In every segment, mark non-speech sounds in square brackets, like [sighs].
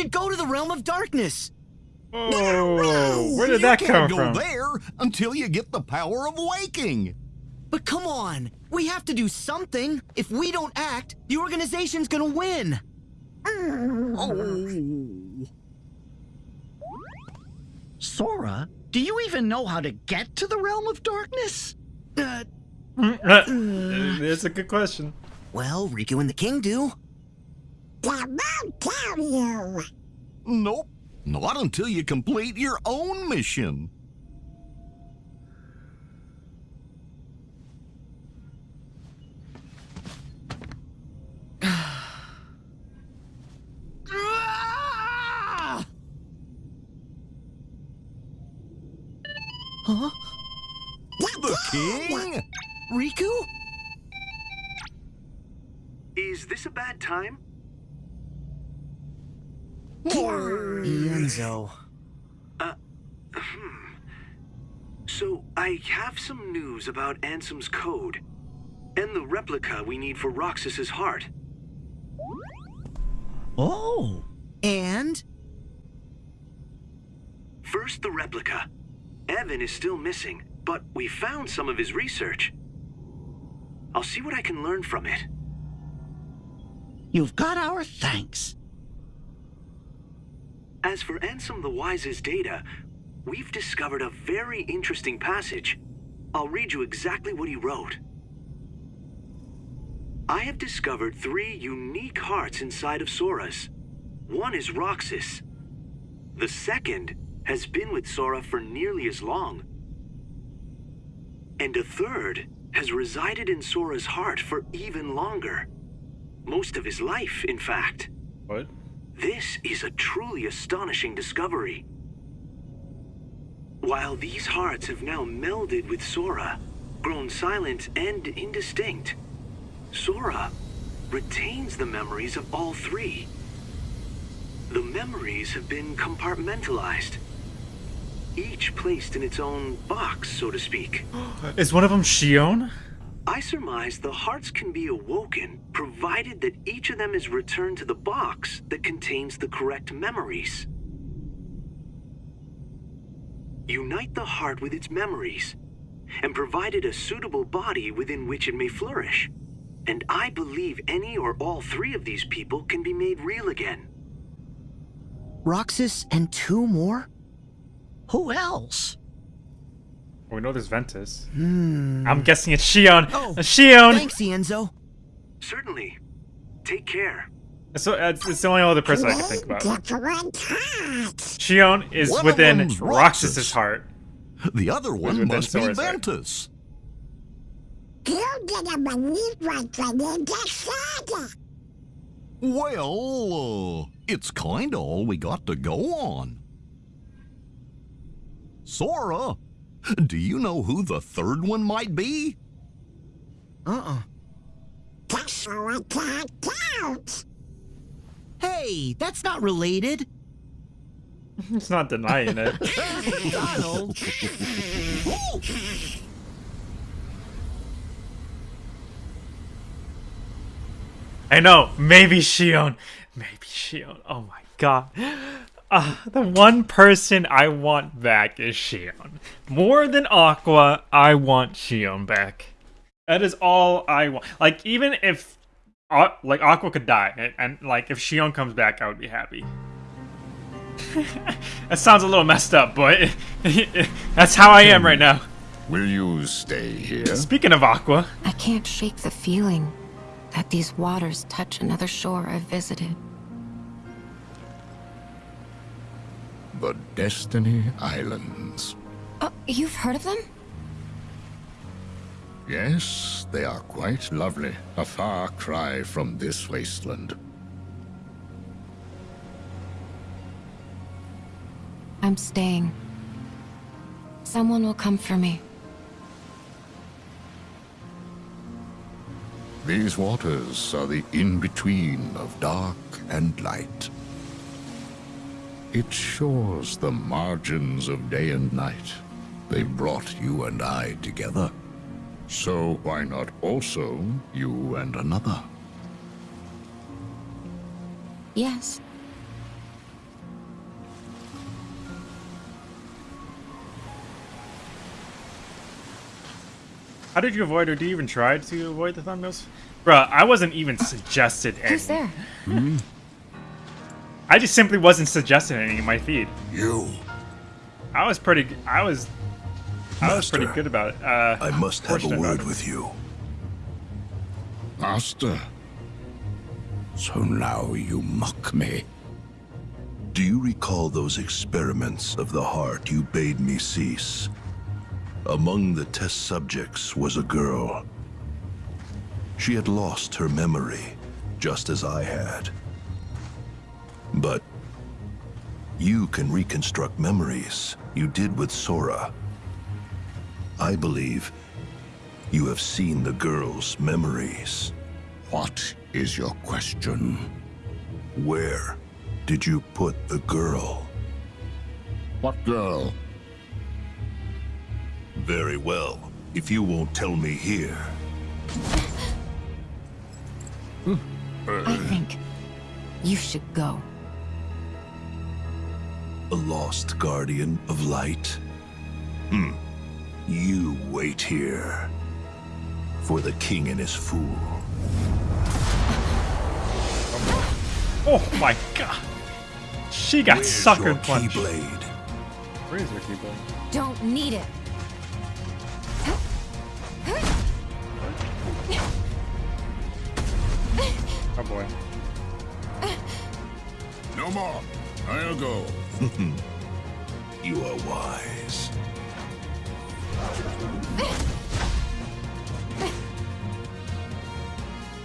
Should go to the realm of darkness. Oh, where did you that come go from? there until you get the power of waking. But come on, we have to do something. If we don't act, the organization's gonna win. Oh. Sora, do you even know how to get to the realm of darkness? Uh, [laughs] It's a good question. well, Riku and the King do. Nope. Not until you complete your own mission. Huh? The king? Riku? Is this a bad time? Ienzo. Uh, hmm. So, I have some news about Ansem's code. And the replica we need for Roxas's heart. Oh, And? First, the replica. Even is still missing, but we found some of his research. I'll see what I can learn from it. you've got our thanks. As for Ansem the Wise's data, we've discovered a very interesting passage. I'll read you exactly what he wrote. I have discovered three unique hearts inside of Sora's. One is Roxas. The second has been with Sora for nearly as long. And a third has resided in Sora's heart for even longer. Most of his life, in fact. What? This is a truly astonishing discovery. While these hearts have now melded with Sora, grown silent and indistinct, Sora retains the memories of all three. The memories have been compartmentalized, each placed in its own box, so to speak. [gasps] Is one of them Xion? I surmise the hearts can be awoken provided that each of them is returned to the box that contains the correct memories. Unite the heart with its memories and provide it a suitable body within which it may flourish. And I believe any or all three of these people can be made real again. Roxas and two more? Who else? Well, we know there's Ventus. Hmm. I'm guessing it's Xion. Oh, Xion! Thanks, Ienzo. Certainly. Take care. So it's, it's the only other person I can think about. Xion is One within them's Roxas's heart. The other one within must be Sora's heart. Ventus. Well, uh, it's kinda all we got to go on. Sora, do you know who the third one might be? Uh-uh. Hey, that's not related. It's not denying it. [laughs] Donald. I know. Maybe Xion. Maybe Xion. Oh my god. Uh, the one person I want back is Xion. More than Aqua, I want Xion back. That is all I want. Like even if, uh, like Aqua could die, and, and like if Xion comes back, I would be happy. [laughs] that sounds a little messed up, but [laughs] that's how I am right now. Will you stay here? Speaking of Aqua, I can't shake the feeling that these waters touch another shore I've visited. The Destiny Islands. Oh, you've heard of them? Yes, they are quite lovely. A far cry from this wasteland. I'm staying. Someone will come for me. These waters are the in-between of dark and light. It shores the margins of day and night. They brought you and I together. So why not also you and another? Yes. How did you avoid or do you even try to avoid the thumbnails? Bruh, I wasn't even suggested any. Who's there? Hmm? I just simply wasn't suggesting any in my feed. You. I was pretty. I was. I was pretty good about it. Uh, I must have a word with you. Master. So now you mock me. Do you recall those experiments of the heart you bade me cease? Among the test subjects was a girl. She had lost her memory, just as I had. But you can reconstruct memories you did with Sora. I believe you have seen the girl's memories. What is your question? Where did you put the girl? What girl? Very well. If you won't tell me here, I think you should go. A lost guardian of light? Hmm. You wait here. For the king and his fool. Oh my god! She got Where's sucker your punched. Keyblade? Where is her keyblade? Don't need it. Oh boy. No more. I'll go. [laughs] You are wise.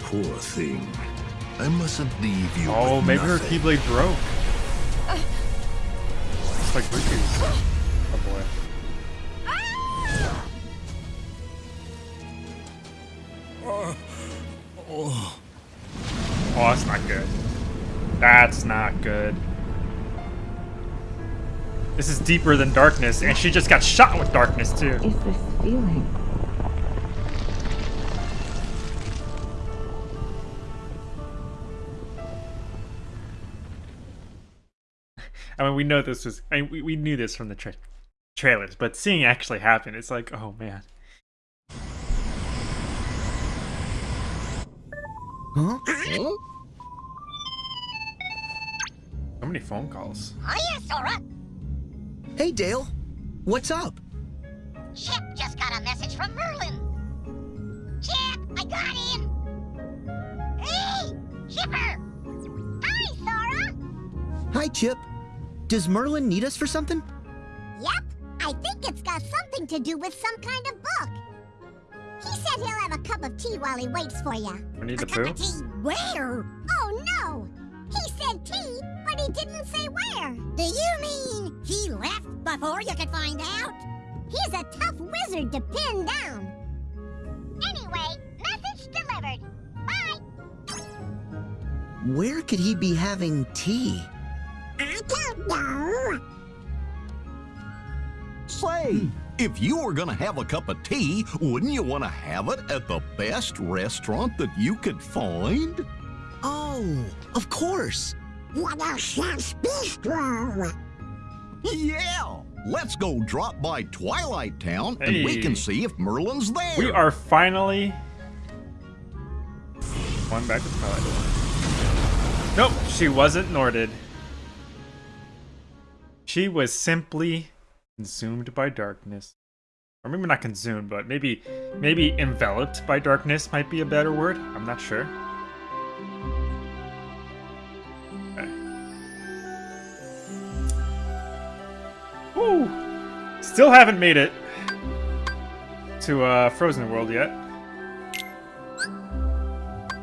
Poor thing. I mustn't leave you. Oh, maybe her keyblade broke. It's like Riku's. Deeper than darkness, and she just got shot with darkness too. Is this feeling? I mean, we know this was. I mean, we, we knew this from the tra- trailers, but seeing it actually happen, it's like, oh man. Huh? So many phone calls. Oh, Hiya, Sora. Hey, Dale. What's up? Chip just got a message from Merlin. Chip, I got him. Hey, Chipper. Hi, Sora. Hi, Chip. Does Merlin need us for something? Yep, I think it's got something to do with some kind of book. He said he'll have a cup of tea while he waits for you. Winnie a the cup Pooh? of tea where? Oh, no. He said tea, but he didn't say where. Do you mean he left before you could find out? He's a tough wizard to pin down. Anyway, message delivered. Bye. Where could he be having tea? I don't know. Say, hmm. if you were gonna have a cup of tea, wouldn't you want to have it at the best restaurant that you could find? Oh, of course. What a chef's bistro. Yeah! Let's go drop by Twilight Town and we can see if Merlin's there. We are finally one back to Twilight. Nope, she wasn't, nor did. She was simply consumed by darkness. Or maybe not consumed, but maybe maybe enveloped by darkness might be a better word. I'm not sure. Okay. Woo! Still haven't made it to uh, Frozen World yet.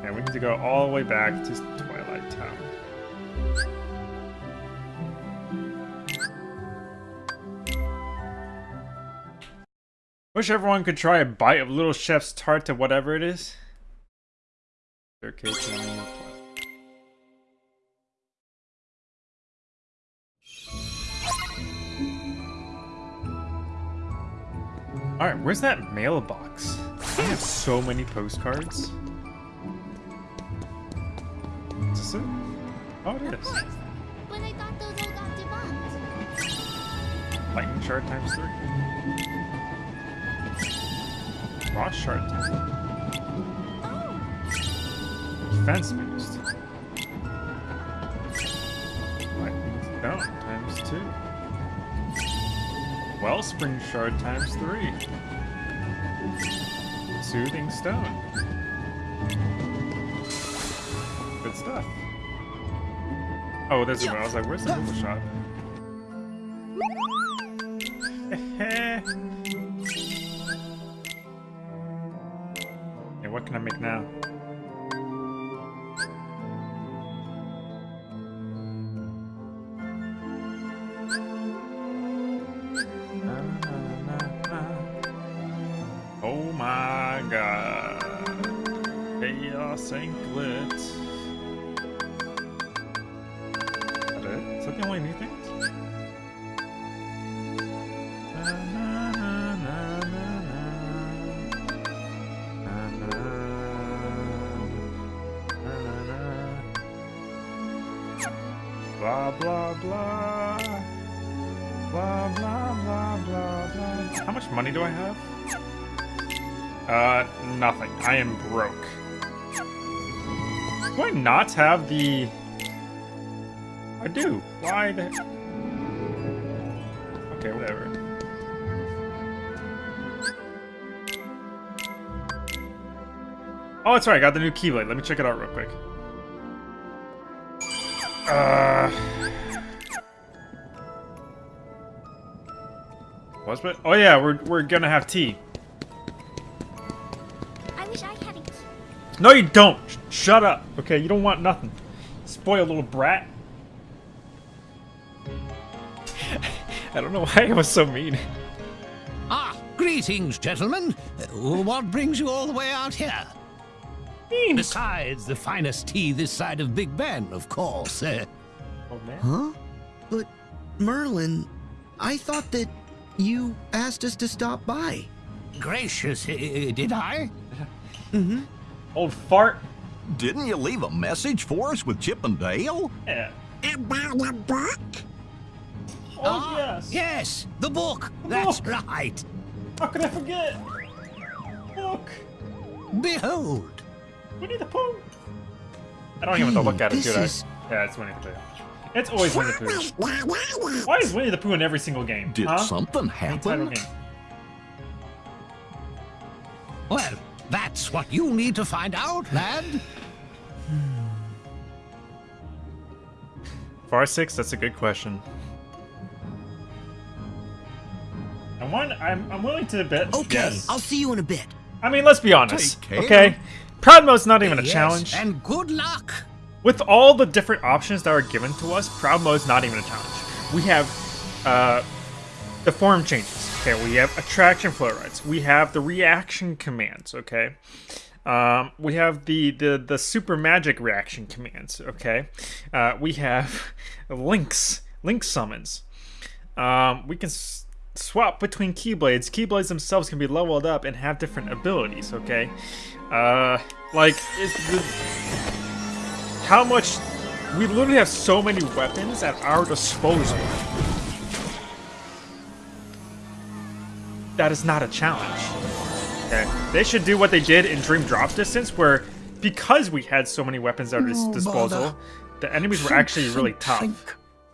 And we need to go all the way back to Twilight Town. Wish everyone could try a bite of Little Chef's tart to whatever it is. Their Alright, where's that mailbox? I have so many postcards. Is this it? Oh, it is. Lightning shard times three. Frost shard. Defense based. Lightning stone times two. Wellspring shard times three. Soothing stone. Good stuff. Oh, there's one. I was like, where's the Moogle shop? okay, what can I make now? Blah blah blah. Blah blah blah blah blah. How much money do I have? Uh, nothing. I am broke. Do I not have the... I do. Why the... Okay, whatever. Oh, that's right. I got the new Keyblade. Let me check it out real quick. Uh... What's it? Oh yeah, we're, we're gonna have tea. I wish I had a key. No, you don't. Sh- shut up. Okay, you don't want nothing. Spoiled little brat. [laughs] I don't know why I was so mean. Ah, greetings, gentlemen. Uh, What brings you all the way out here? Mean. Besides the finest tea this side of Big Ben, of course. Uh, Oh man. Huh? But, Merlin, I thought that you asked us to stop by. gracious, uh, did I? [laughs] mm-hmm. Old fart. Didn't you leave a message for us with Chip and Dale? Yeah. About a book? Oh Ah, yes. Yes, the book. That's book. right. How could I forget? Look. Behold. Winnie the Pooh. I don't even have to look at it, this do I? is- Yeah, it's Winnie the Pooh. It's always Winnie the Pooh. Why is Winnie the Pooh in every single game? Did huh? something Any happen? Well, that's what you need to find out, lad. [sighs] Far six. That's a good question. And one, I'm I'm willing to bet. Okay, Yes. I'll see you in a bit. I mean, let's be honest. Okay. Proud mode's not even a Yes, challenge. And good luck. With all the different options that are given to us, Proud Mode's not even a challenge. We have uh, the form changes. Okay, we have attraction flow rights. We have the reaction commands. Okay, um, we have the, the the super magic reaction commands. Okay, uh, we have [laughs] links, link summons. Um, we can s- swap between keyblades. Keyblades themselves can be leveled up and have different abilities. Okay, uh, like is the how much we literally have so many weapons at our disposal. That is not a challenge. Okay. They should do what they did in dream drop distance where because we had so many weapons at our dis- Oh, disposal bother. the enemies were Think, actually really tough. think.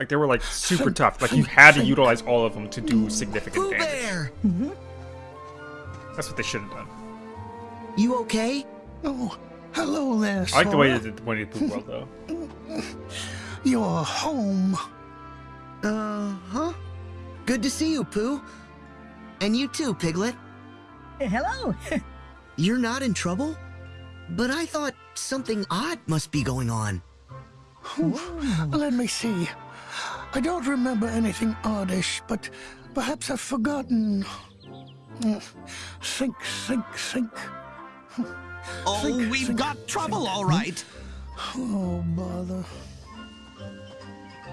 like they were like super Think, tough. Like you had to utilize all of them to do significant Pooh damage. Bear! that's what they should have done You okay? Oh, hello there, i like the way Sora. they did Winnie the Pooh world though [laughs] You're home. Uh huh. Good to see you, Pooh. And you too, Piglet. Hello. [laughs] You're not in trouble? But I thought something odd must be going on. Let me see. I don't remember anything oddish, but perhaps I've forgotten. Mm. Think, think, think. [laughs] Oh, Think, we've think, got trouble, all right. Oh, bother.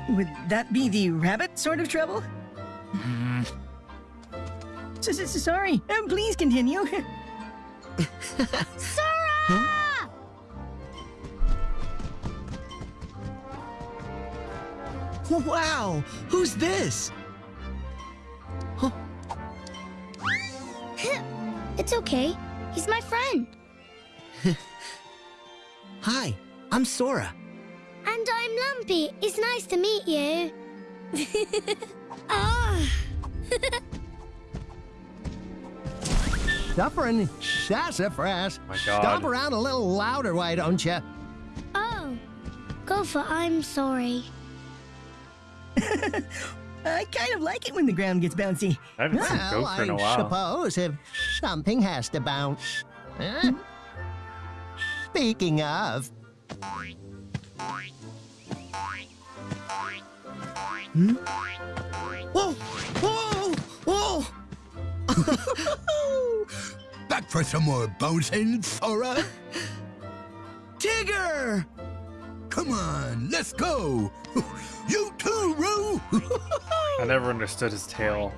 Would that be the rabbit sort of trouble? S- s- Sorry. Um, please continue. [laughs] Sora! Wow! Who's this? Huh? It's okay. He's my friend. [laughs] Hi, I'm Sora. And I'm Lumpy. It's nice to meet you. [laughs] Ah. Dufferin, sassafras. My God. Stomp around a little louder, why don't you? oh. go Gopher, I'm sorry. [laughs] I kind of like it when the ground gets bouncy. I haven't seen Gopher in a I while. I suppose if something has to bounce. Huh? Speaking of, Whoa! Whoa! Whoa! [laughs] Back for some more bouncing, Sora? Tigger! Come on, let's go. [laughs] You too, Roo. [laughs] I never understood his tail.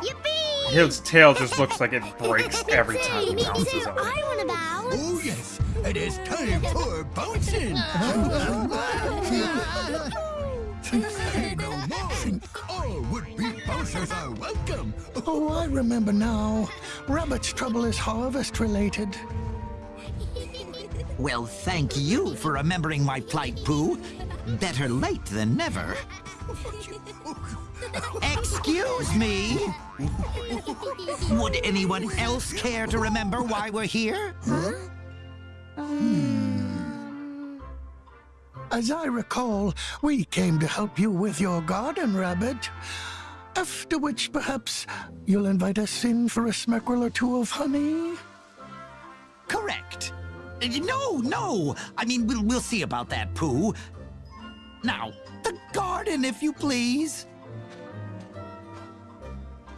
Yippee! His tail just looks like it breaks every time he bounces on it. Oh yes, it is time for bouncing. All would-be bouncers are welcome. Oh, I remember now. Rabbit's trouble is harvest related. Well, thank you for remembering my plight, Pooh. Better late than never. Excuse me? Would anyone else care to remember why we're here? Hmm. As I recall, we came to help you with your garden, Rabbit. After which, perhaps, you'll invite us in for a smackerel or two of honey? Correct. No, no. I mean, we'll, we'll see about that, Pooh. Now, the garden, if you please.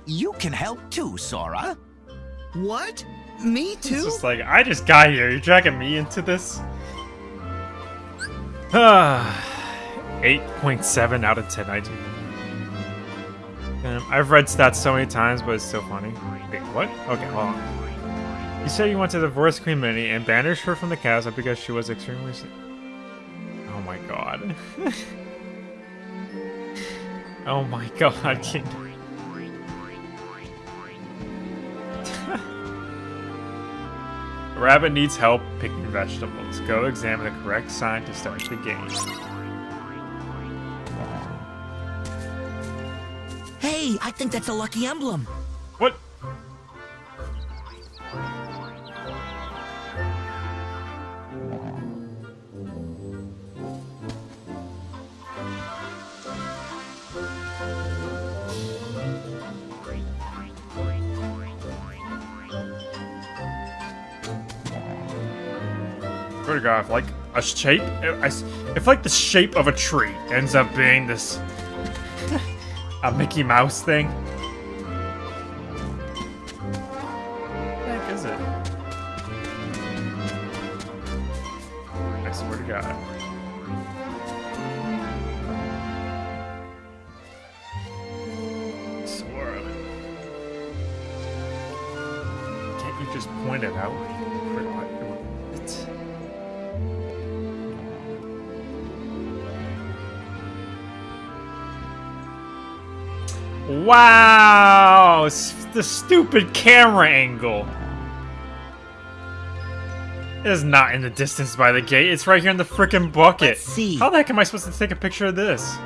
You can help too, Sora. What? Me too? It's just like, I just got here. You're dragging me into this? [sighs] Ah, 8.7 out of 10. I do. Um, I've read stats so many times, but it's so funny. Wait, what? Okay, hold on. You said you want to divorce Queen Minnie and banish her from the castle because she was extremely sick. Oh my god. [laughs] oh my god, [laughs] Rabbit needs help picking vegetables. Go examine the correct sign to start the game. Hey, I think that's a lucky emblem. If like a shape, if, if like the shape of a tree ends up being this [laughs] a Mickey Mouse thing. Wow! The stupid camera angle. It is not in the distance by the gate. It's right here in the freaking bucket. Let's see. How the heck am I supposed to take a picture of this?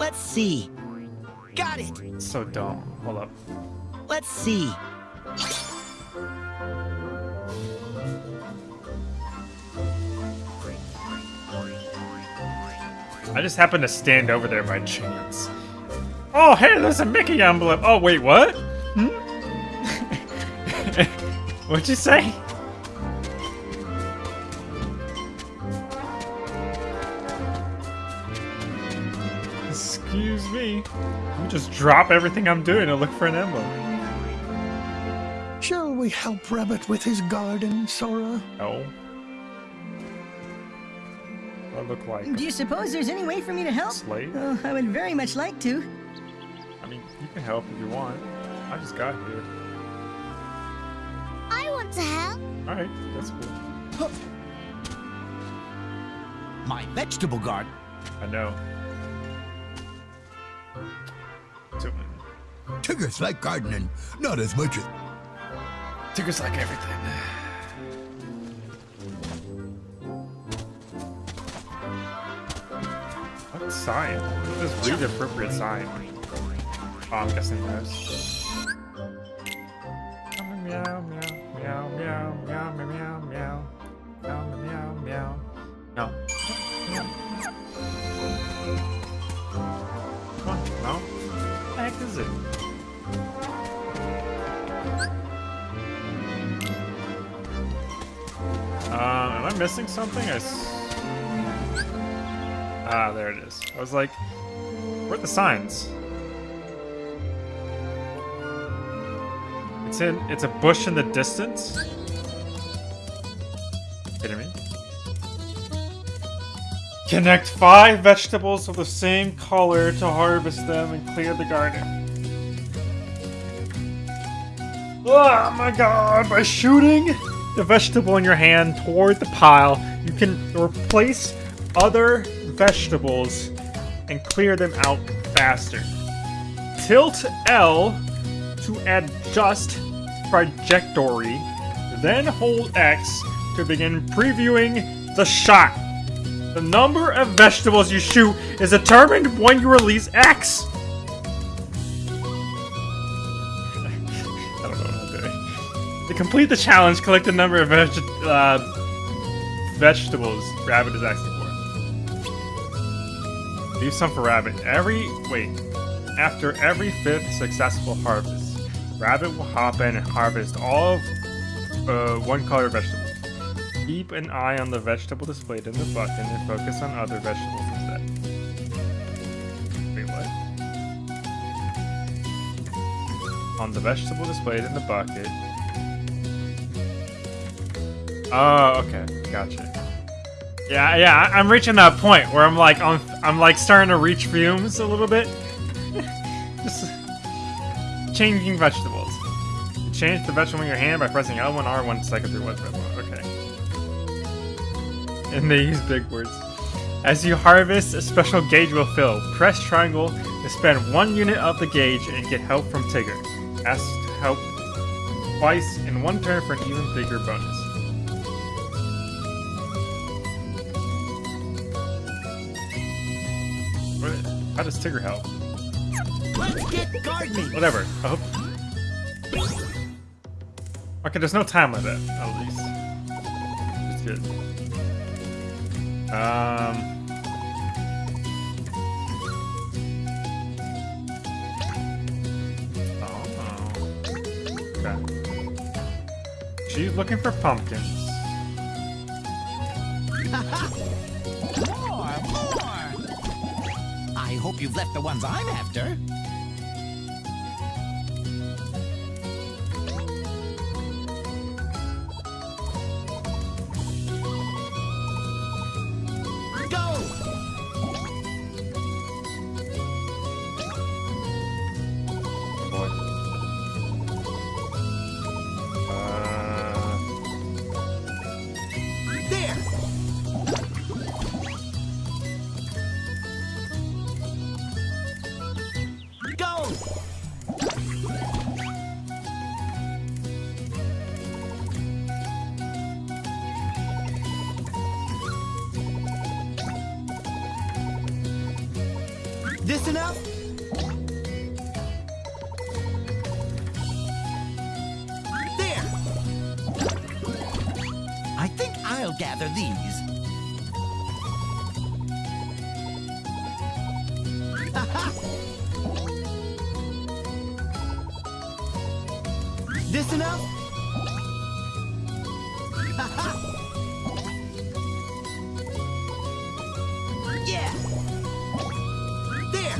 Let's see. Got it. It's so dumb. Hold up. Let's see. I just happened to stand over there by chance. Oh, hey, there's a Mickey envelope. Oh, wait, what? Hmm? [laughs] What'd you say? Excuse me. I'm just drop everything I'm doing and look for an envelope. Shall we help Rabbit with his garden, Sora? No. I look like Do you suppose there's any way for me to help? Slave? Oh, I would very much like to. I mean, you can help if you want. I just got here. I want to help. Alright, that's cool. My vegetable garden. I know. So, Tiggers like gardening, not as much as Tigger's like everything. Sign? Just read the appropriate sign. Oh, I'm guessing this. Meow, meow, meow, meow, meow, meow, meow, meow, meow, meow, meow. No. Come on, no. What the heck is it? Um, am I missing something? I ah, there it is. I was like, where are the signs? It's in, it's a bush in the distance? Kidding me? Connect five vegetables of the same color to harvest them and clear the garden. Oh my god, by shooting the vegetable in your hand toward the pile, you can replace other vegetables and clear them out faster. Tilt L to adjust trajectory, then hold X to begin previewing the shot. The number of vegetables you shoot is determined when you release X. [laughs] I don't know what I'm doing. To complete the challenge, collect the number of veg uh, vegetables Rabbit is for. Leave some for Rabbit. Every wait, after every fifth successful harvest, Rabbit will hop in and harvest all of uh, one color vegetable. Keep an eye on the vegetable displayed in the bucket and focus on other vegetables instead. Wait, what? On the vegetable displayed in the bucket. Oh, okay, gotcha. Yeah, yeah, I'm reaching that point where I'm like, I'm, I'm like starting to reach fumes a little bit. [laughs] Just changing vegetables. Change the vegetable in your hand by pressing L1, R1, cycle through vegetable. Okay. And they use big words. As you harvest, a special gauge will fill. Press triangle to spend one unit of the gauge and get help from Tigger. Ask to help twice in one turn for an even bigger bonus. How does Tigger help? Let's get gardening. Whatever. I hope. Okay, there's no time limit, at least. It's good. Um. Oh. Okay. She's looking for pumpkins. Hope you've left the ones I'm after. [laughs] yeah! There!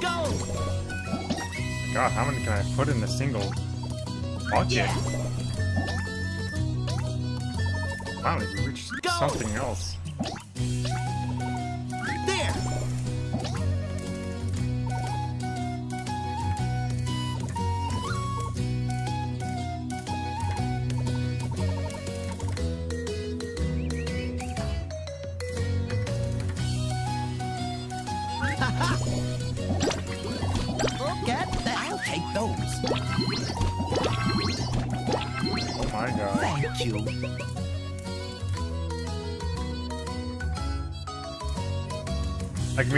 Go! God, how many can I put in a single bucket? Finally, we reached something else.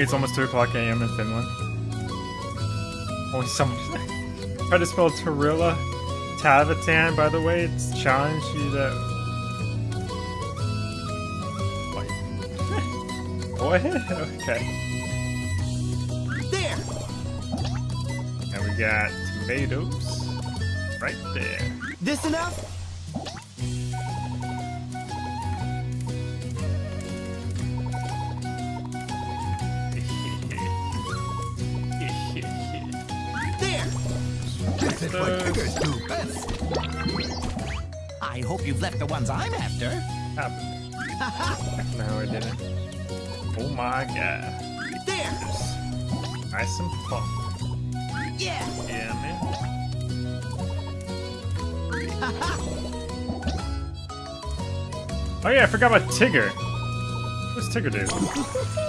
It's almost 2 o'clock a.m. in Finland. Only someone. [laughs] Try to spell Tarilla. Tavatan, by the way, it's challenge you to. Wait. [laughs] what? okay. There! And we got tomatoes. Right there. This enough? I hope you've left the ones I'm after. [laughs] no, I didn't. Oh my god. There! Nice and fun. Yeah! Yeah, man. [laughs] Oh yeah, I forgot about Tigger. What's Tigger do? [laughs]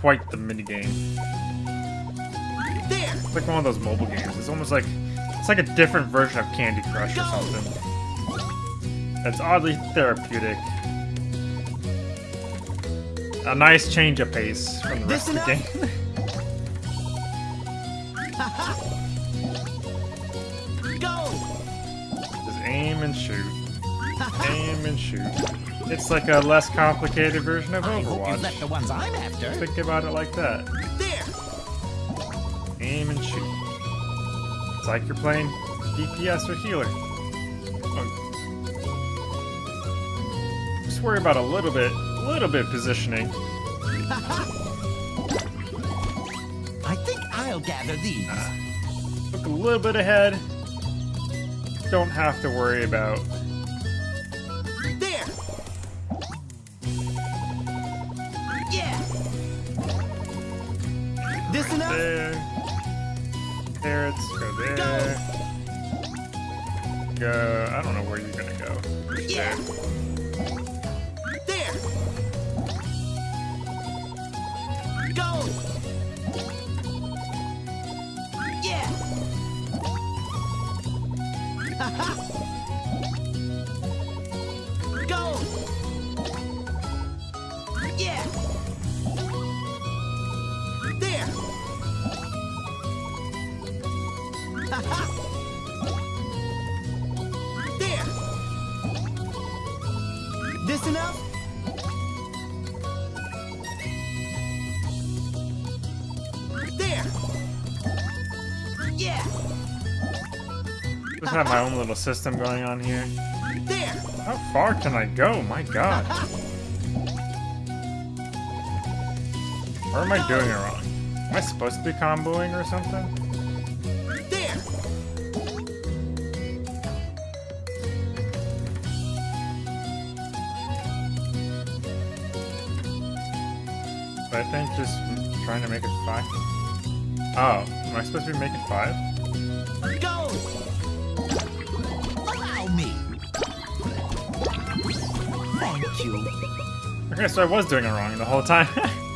quite the minigame. There! It's like one of those mobile games. It's almost like it's like a different version of Candy Crush or something. It's oddly therapeutic. A nice change of pace from the rest of the game. [laughs] [laughs] Go! Just aim and shoot. [laughs] Aim and shoot. It's like a less complicated version of I hope you've left Overwatch. the ones I'm after. Think about it like that. There! Aim and shoot. It's like you're playing DPS or healer. Oh. Just worry about a little bit, a little bit positioning. [laughs] I think I'll gather these. Ah. Look a little bit ahead. Don't have to worry about. Yeah! There! Go! Yeah! [laughs] Go! Yeah! There! there! [laughs] enough? There! Yeah! Just have my own little system going on here. There! How far can I go? My god. [laughs] Or am I doing it wrong? Am I supposed to be comboing or something? Think just trying to make it five. Oh, am I supposed to be making five? Go! Allow me! Thank you. Okay, so I was doing it wrong the whole time. [laughs]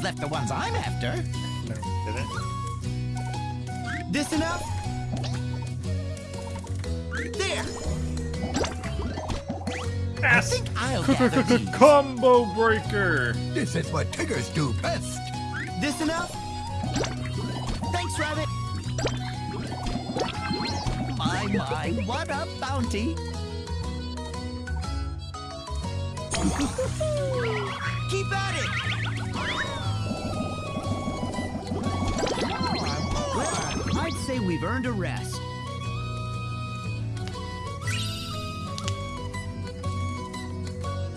you've left the ones I'm after. No, didn't. This enough? There! Yes. think I'll [laughs] gather these. Combo breaker. This is what Tiggers do best. This enough? Thanks, Rabbit. My, my, what a bounty. [laughs] Keep at it. say we've earned a rest.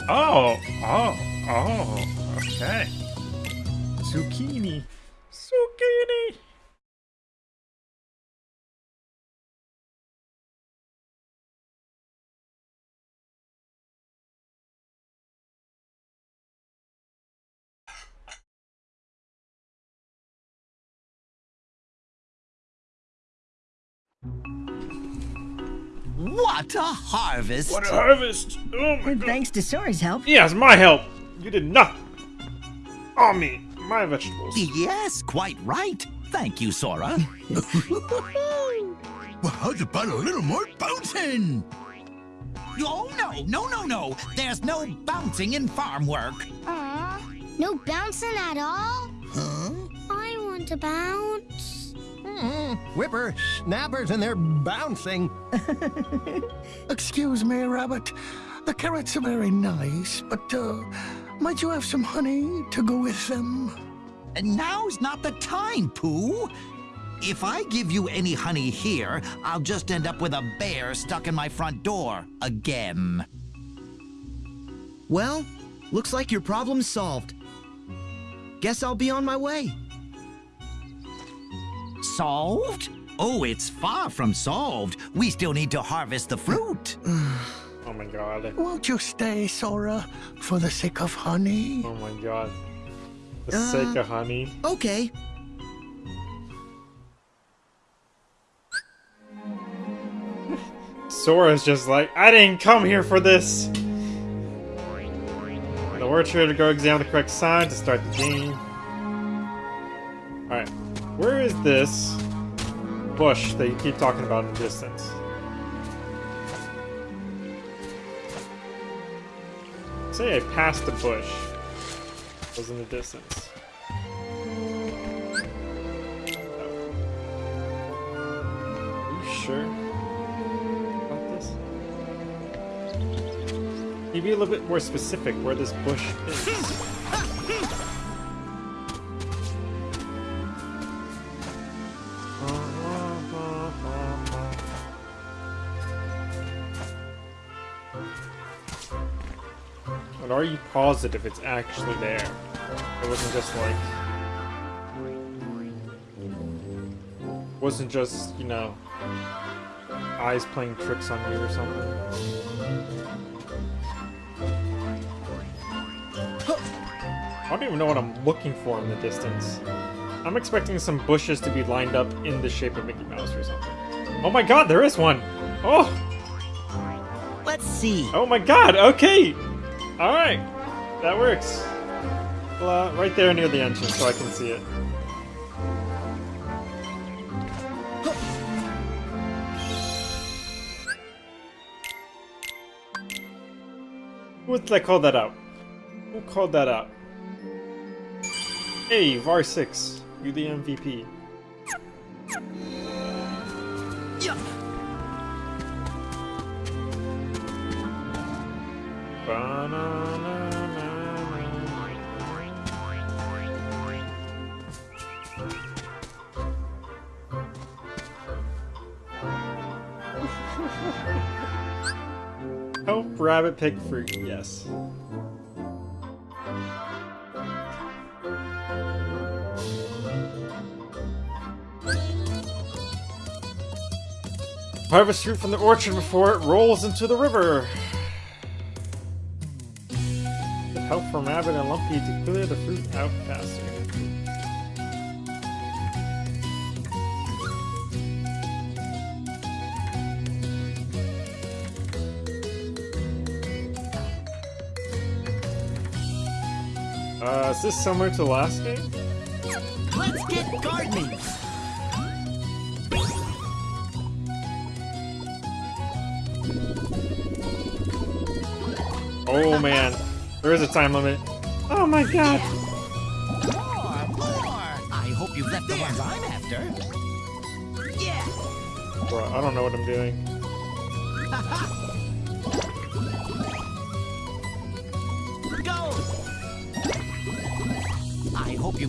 Oh, oh, oh, okay. Zucchini. Zucchini! What a harvest! What a harvest! Oh my god. Thanks to Sora's help. Yes, my help. You did nothing. On oh, me, my vegetables. Yes, quite right. Thank you, Sora. [laughs] Well, how's about a little more bouncing? oh, no, no, no, no. There's no bouncing in farm work. Aw, no bouncing at all? Huh? I want to bounce. Mm, whipper, snappers, and they're bouncing. [laughs] Excuse me, Rabbit. The carrots are very nice, but, uh, might you have some honey to go with them? And now's not the time, Pooh. If I give you any honey here, I'll just end up with a bear stuck in my front door again. Well, looks like your problem's solved. Guess I'll be on my way. Solved? Oh, it's far from solved. We still need to harvest the fruit. [sighs] Oh my god. Won't you stay, Sora, for the sake of honey? Oh my god. The Uh, sake of honey. Okay. Sora's just like, I didn't come here for this. The orchard to go examine the correct sign to start the game. Where is this bush that you keep talking about in the distance? Say I passed the bush. It was in the distance. Are you sure? about this? Can you be a little bit more specific where this bush is? Positive it's actually there? It wasn't just like... Wasn't just, you know, eyes playing tricks on you or something. I don't even know what I'm looking for in the distance. I'm expecting some bushes to be lined up in the shape of Mickey Mouse or something. Oh my god, there is one! Oh! Let's see. Oh my god, okay! Alright, that works. Well, uh, right there near the entrance so I can see it. Who did I call that out? Who called that out? Hey, VAR6, you the MVP. Help rabbit pick fruit, yes. Harvest fruit from the orchard before it rolls into the river. Help from Rabbit and Lumpy to clear the fruit out faster. This similar to last game? Let's get gardening. Oh man, there is a time limit. Oh my god. More, more. I hope you've left the ones I'm after. Yeah. Bro, I don't know what I'm doing.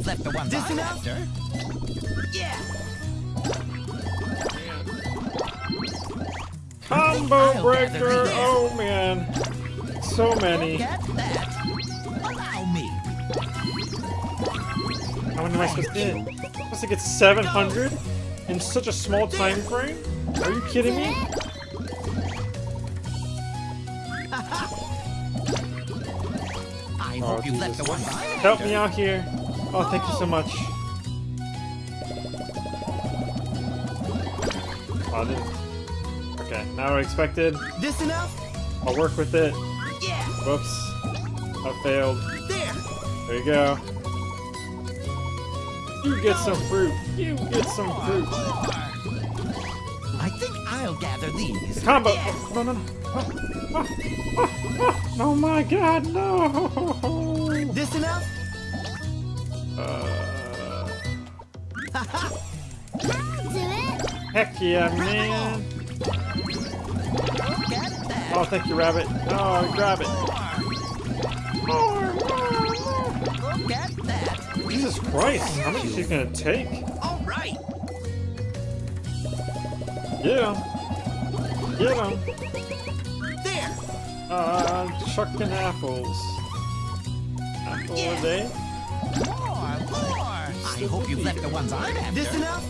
You've left the ones This enough? after. Yeah. Combo breaker! Oh man. so many. Allow me. How many am I supposed to get? I'm supposed to get 700 in such a small time frame? Are you kidding me? [laughs] [laughs] I Oh, hope you let the one Help me out here. Oh, thank you so much. Oh, Okay, now I expected. This enough? I'll work with it. Yeah. Whoops. I failed. There. There you go. You get some fruit. You get some fruit. I think I'll gather these. Combo. Oh, no, no, no. Oh, oh, oh, oh. oh my god, no. This enough? Uh, I'll do it. heck yeah, man. Oh, thank you, rabbit. Oh, grab it. More, more, more. Get that. Jesus Christ, how much is he gonna take? All right. Get him. Get him. There. Uh, chucking apples. Apple a day? More, more. I hope you've left the ones I'm after. This enough?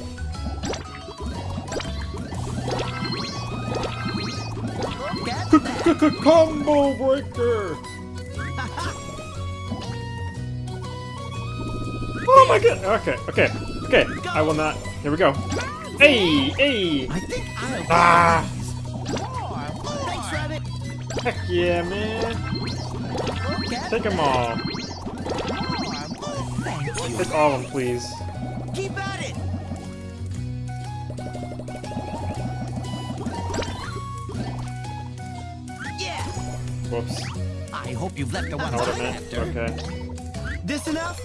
Get. Combo breaker! Oh my god! Okay, okay, okay. I will not. Here we go. Hey, hey! I think I'll Ah! more, more. Thanks, Rabbit. Heck yeah, man! Get Take them all. Thank all of them, please. Keep at it. Yeah. Whoops. I hope you've left the ones Not what I I'm meant. after. Okay. This enough?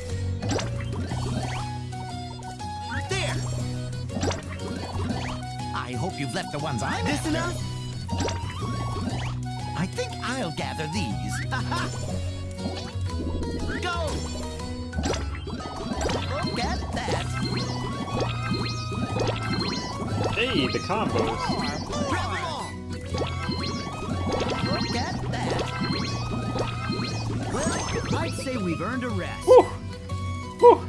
There. I hope you've left the ones I'm This after. enough? I think I'll gather these. [laughs] Go. Get that. Hey, the combos. Grab them all. Get that. Well, I'd say we've earned a rest. Whew. Whew.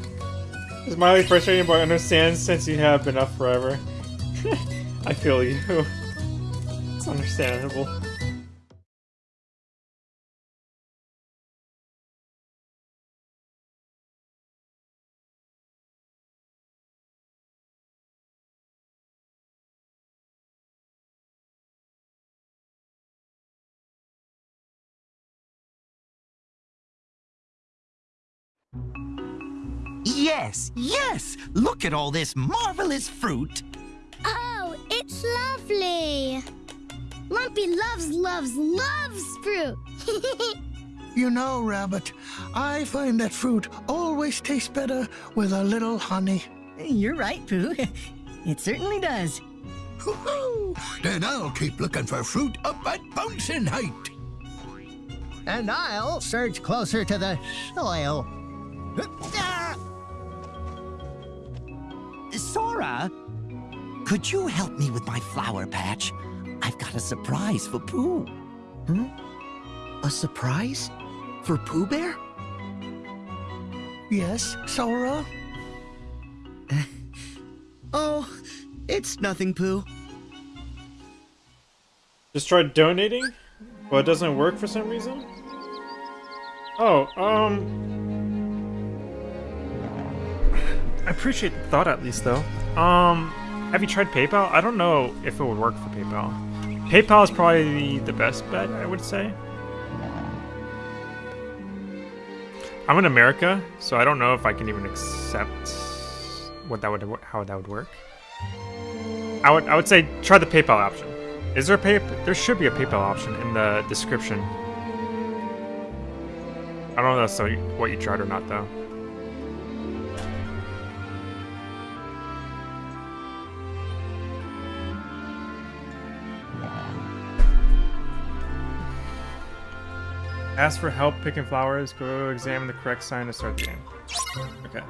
It's mildly frustrating, but I understand since you have been up forever. [laughs] I feel you. It's [laughs] understandable. Yes, yes. Look at all this marvelous fruit. Oh, it's lovely. Lumpy loves, loves, loves fruit. [laughs] You know, Rabbit, I find that fruit always tastes better with a little honey. You're right, Pooh. [laughs] It certainly does. Then I'll keep looking for fruit up at bouncing height. And I'll surge closer to the soil. Sora, could you help me with my flower patch? I've got a surprise for Pooh. A surprise? For Pooh Bear? Yes, Sora? [laughs] Oh, it's nothing, Pooh. Just tried donating, but it doesn't work for some reason. Oh, um. I appreciate the thought at least, though. Um, have you tried PayPal? I don't know if it would work for PayPal. PayPal is probably the best bet, I would say. I'm in America, so I don't know if I can even accept what that would how that would work. I would I would say try the PayPal option. Is there a pay? There should be a PayPal option in the description. I don't know if that's what you tried or not though. Ask for help picking flowers. Go examine the correct sign to start the game. Okay.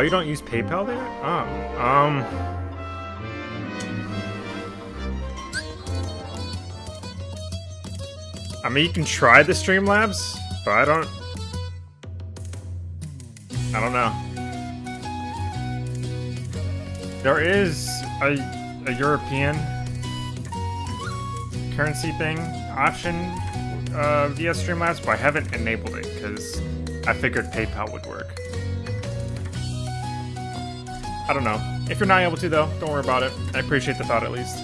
Oh, you don't use PayPal there? Oh, um... I mean, you can try the Streamlabs, but I don't... I don't know. There is a, a European currency thing option uh, via Streamlabs, but I haven't enabled it because I figured PayPal would work. I don't know. If you're not able to, though, don't worry about it. I appreciate the thought at least.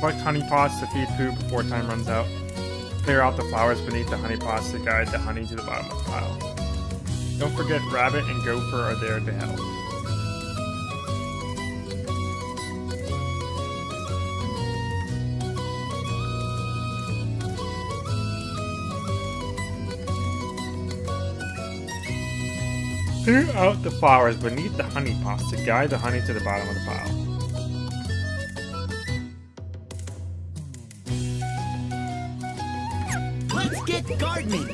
Collect honey pots to feed Pooh before time runs out. Clear out the flowers beneath the honey pots to guide the honey to the bottom of the pile. Don't forget Rabbit and Gopher are there to help. Clear out the flowers beneath the honey pots to guide the honey to the bottom of the pile. Let's get gardening.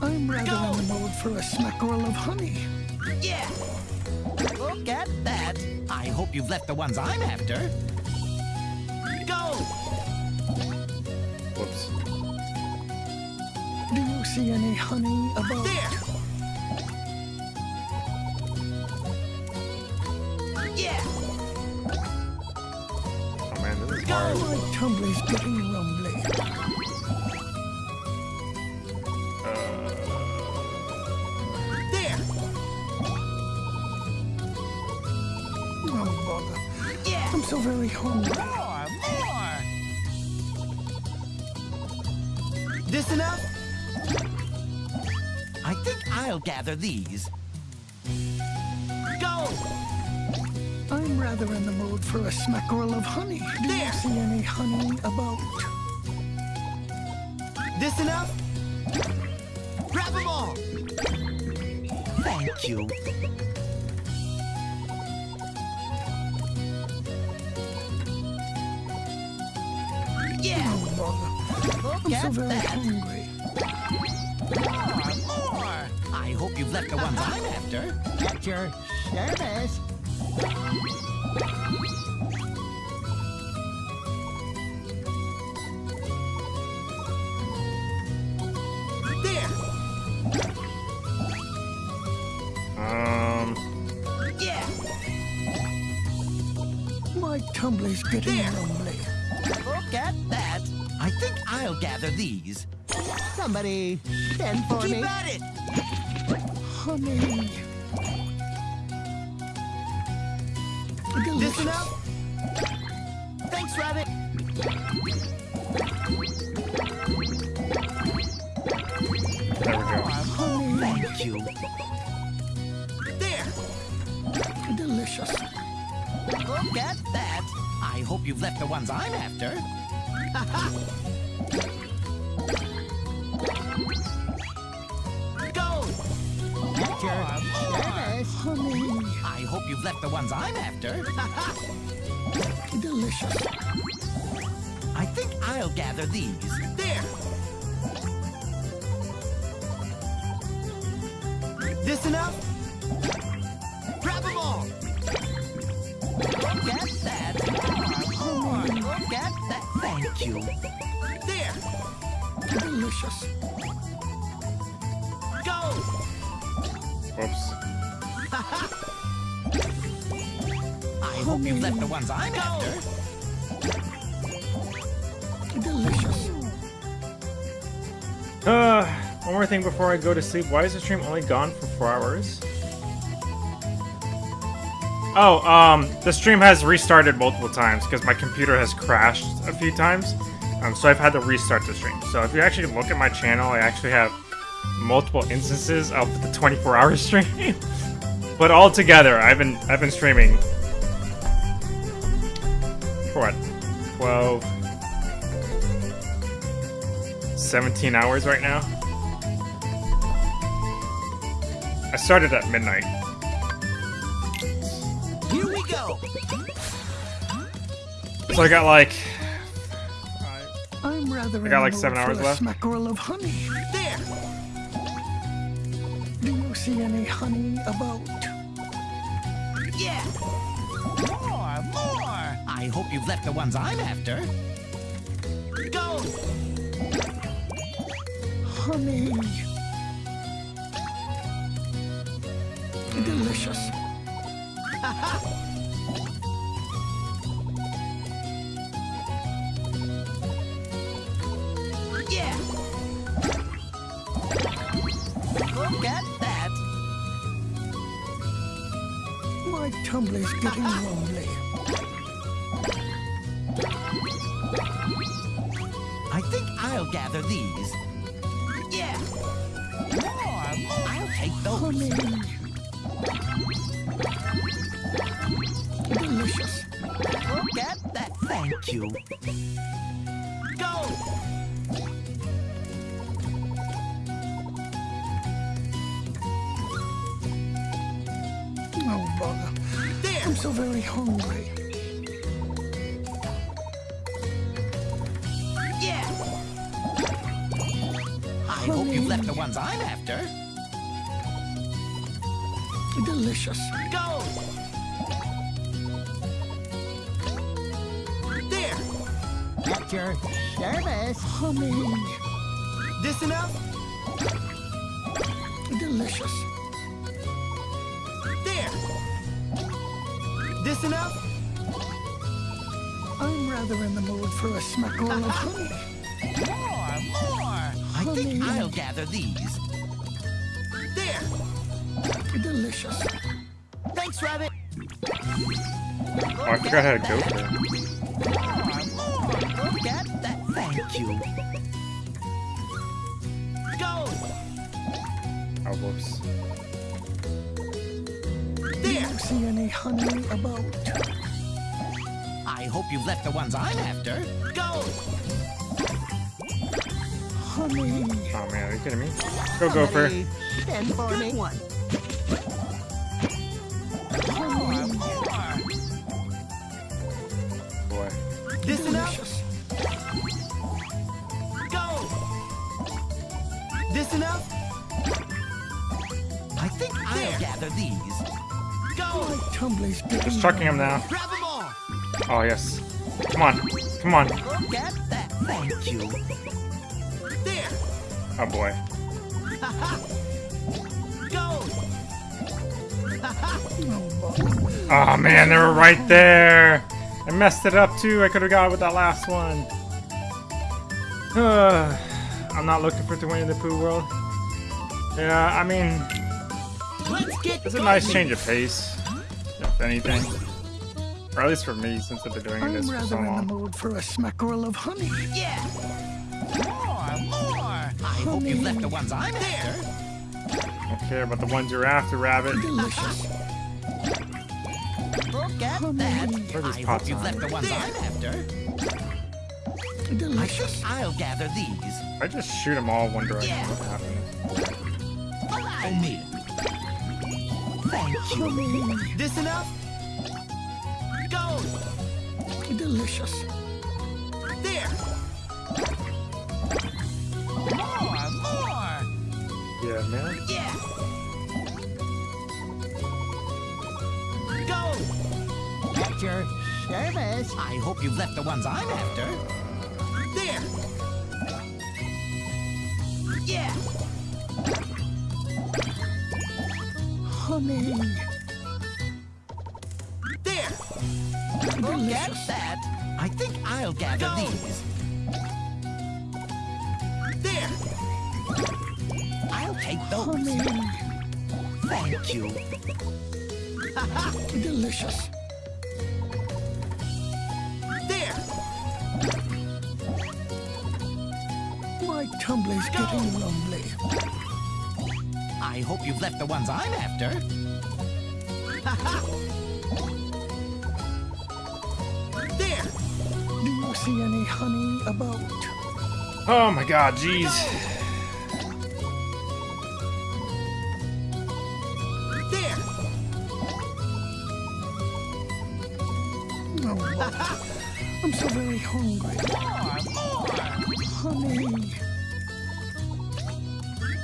I'm rather in the mood for a smackerel of honey. Yeah. Look at that. I hope you've left the ones I'm after. Go. Whoops. Do you see any honey about? There. Yeah. Oh man, this is Oh, hard. my tumbler's getting rumbly. Uh. There. Oh, bother. Yeah. I'm so very hungry. Gather these. Go. I'm rather in the mood for a smackerel of honey. Do you see any honey about? This enough? Grab them all. Thank you. Yeah. Oh, I'm so very that. hungry. The ones I'm after. At your service. There. Um, Yeah. My tumbler's getting There. rumbly. Look at that. I think I'll gather these. Somebody send for Keep me. at it. Honey. This Delicious. enough? Thanks, Rabbit. there we go. Honey. Thank you. There. Delicious. Look at that. I hope you've left the ones I'm after. [laughs] hope you've left the ones I'm after. [laughs] Delicious. I think I'll gather these. There. This enough? Grab them all. Look at that. More. Look at that. Thank you. There. Delicious. Go. Whoops. I you've left the ones I'm after. Delicious. Uh, one more thing before I go to sleep. Why is the stream only gone for four hours? Oh, um, the stream has restarted multiple times because my computer has crashed a few times. Um, so I've had to restart the stream. So if you actually look at my channel, I actually have multiple instances of the 24-hour [laughs] stream. but all together, I've been I've been streaming for what, 12, 17 hours right now. I started at midnight. Here we go. So I got like I'm rather I got like seven hours for a left. smackerel of honey. There. Do you see any honey about? Yeah. I hope you've left the ones I'm after. Go. Honey. Delicious. [laughs] Yeah. Look at that. My tumbler's getting [laughs] lonely. Gather these. Yeah. More, more. I'll take those. Honey. Delicious. Look at that. Thank you. Go. Oh, bother. There. I'm so very hungry. Ones I'm after. Delicious. Go. There. At your service. Honey. This enough? Delicious. There. This enough? I'm rather in the mood for a smackerel of honey. [laughs] More, more. I think I'll gather these. There. Delicious. Thanks, Rabbit. Oh, I forgot how to go there. More, more. Look at that. Thank you. Go. Oh, whoops. Do you see any honey about? I hope you've left the ones I'm after. Go. Honey. Oh man, are you kidding me? Go Gopher. Stand for Good me. one. More, more. Boy. This enough? Go. This enough? I think I'll gather these. Go. Tumbler's Just chucking him now. Grab them all. Oh yes. Come on. Come on. Look at that. Thank you. There. Oh boy. [laughs] Go. Oh man, they were right there. I messed it up too. I could have got it with that last one. [sighs] I'm not looking for to win in the Pooh world. Yeah, I mean, it's a nice change of pace, if anything. Or at least for me, since I've been doing I'm this for so rather in the mood for a smackerel of honey. Yeah. More, more. I hope you've left the ones I'm after. Don't care about the ones you're after, Rabbit. Delicious. Look at that. Where are these I pots hope you've on? left the ones I'm after. I Delicious. think I'll gather these. I just shoot them all one direction. Yeah. What happens? Allow me. Thank you. This enough? Go. Delicious. There. Man. Yeah. Go. At your service. I hope you've left the ones I'm after. There. Yeah. Oh, Honey. There. Look at that. I think I'll gather these. Those. Honey. Thank you. [laughs] Delicious. There. My tumbler's getting lonely. I hope you've left the ones I'm after. [laughs] there. Do you see any honey about? Oh my god, jeez. So very hungry. Honey.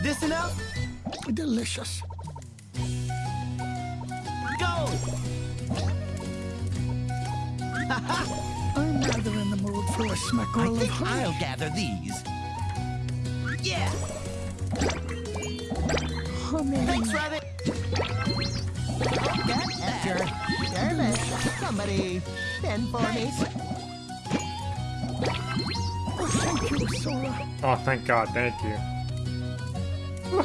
This enough? Delicious. Go! I'm rather in the mood for a smackerel of think honey. I'll gather these. Yeah. honey. Thanks, Rabbit. Edgar, Jarvis, somebody send for me. You, Sora. Oh, thank God. Thank you. [sighs]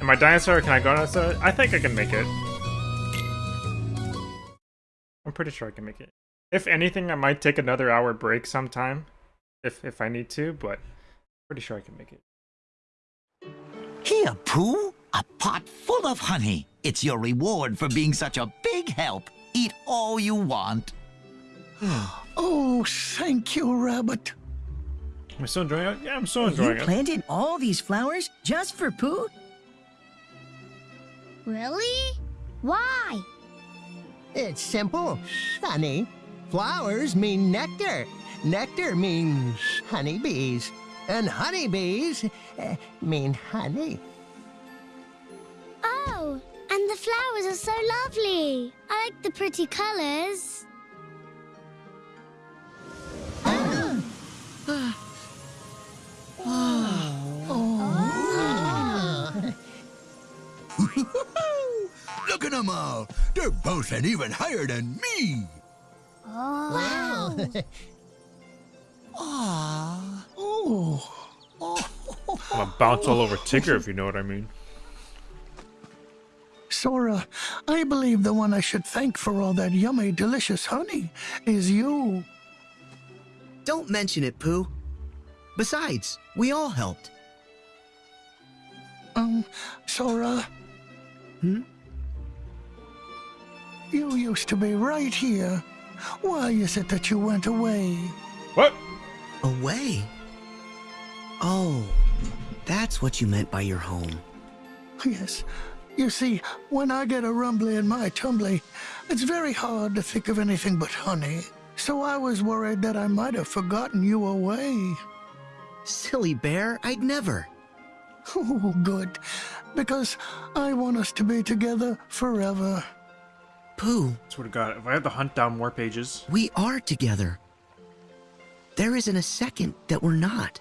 Am I dinosaur? Can I go dinosaur? I think I can make it. I'm pretty sure I can make it. If anything, I might take another hour break sometime, if if I need to. But pretty sure I can make it. Here, Pooh, a pot full of honey. It's your reward for being such a big help. Eat all you want. [sighs] Oh, thank you, Rabbit. Am I still enjoying it? Yeah, I'm still You enjoying it. planted all these flowers just for Pooh? Really? Why? It's simple, honey. Flowers mean nectar. Nectar means honeybees. And honeybees uh, mean honey. Oh, and the flowers are so lovely. I like the pretty colors. [laughs] Look at them all. They're boasting even higher than me. Oh. [laughs] Oh, I'm gonna bounce all over Tigger if you know what I mean. Sora, I believe the one I should thank for all that yummy, delicious honey is you. Don't mention it, Pooh. Besides, we all helped. Um, Sora. Hmm? You used to be right here. Why is it that you went away? What? Away? Oh, that's what you meant by your home. Yes. You see, when I get a rumbly in my tumbly, it's very hard to think of anything but honey. So I was worried that I might have forgotten you away. Silly bear, I'd never. Oh, good. Because I want us to be together forever. Pooh, Swear to God, if I had to hunt down more pages, we are together. There isn't a second that we're not.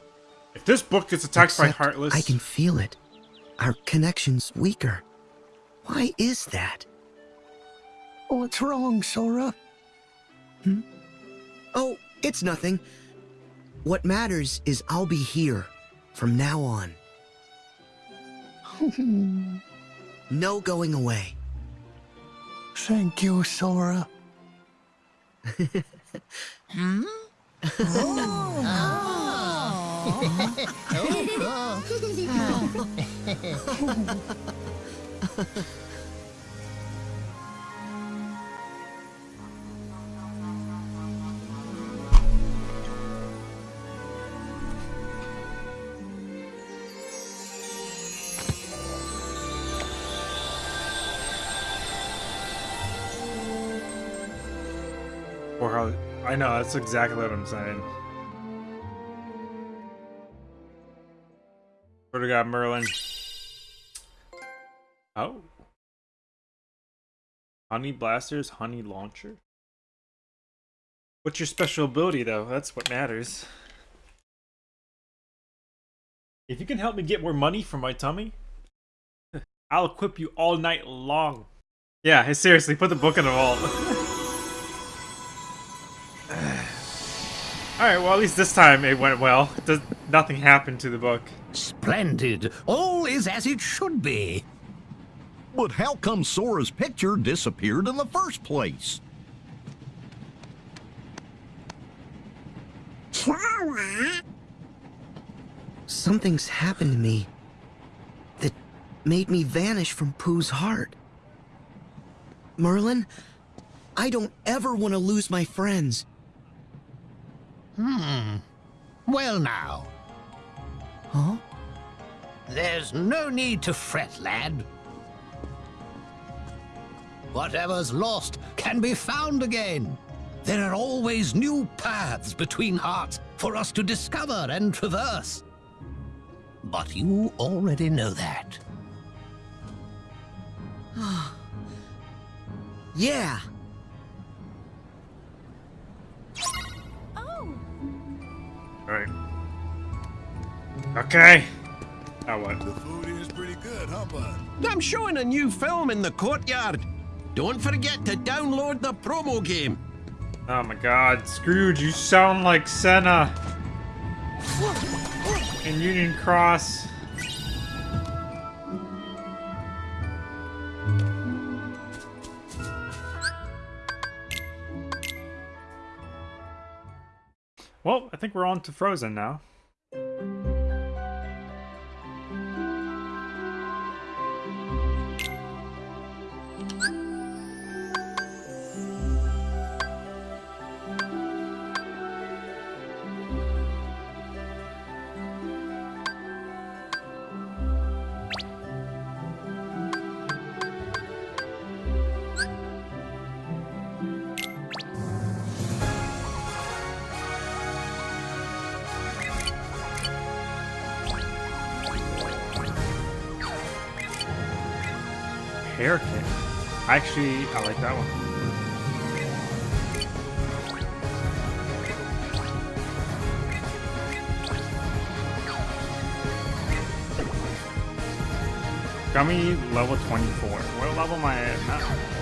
if this book gets attacked by Heartless, I can feel it. Our connection's weaker. Why is that? What's wrong, Sora? Hmm? Oh, it's nothing. What matters is I'll be here from now on. [laughs] No going away. Thank you, Sora. [laughs] Hmm? Oh. [laughs] Oh, or I know that's exactly what I'm saying. Swear to God, Merlin. Oh. Honey blasters, honey launcher. What's your special ability though? That's what matters. If you can help me get more money for my tummy, [laughs] I'll equip you all night long. Yeah, seriously, put the book in the vault. [laughs] Alright, well, at least this time it went well. Does, nothing happened to the book. Splendid. All is as it should be. But how come Sora's picture disappeared in the first place? Sora? Something's happened to me that made me vanish from Pooh's heart. Merlin, I don't ever want to lose my friends. Hmm. Well now, Huh? there's no need to fret, lad. Whatever's lost can be found again. There are always new paths between hearts for us to discover and traverse. But you already know that. [sighs] yeah. Right. Okay. Now what? The food is pretty good, huh, bud? I'm showing a new film in the courtyard. Don't forget to download the promo game. Oh my god, Scrooge, you sound like Senna in Union Cross. Well, I think we're on to Frozen now. Hair kick. Actually, I like that one. Gummy level 24. What level am I at now?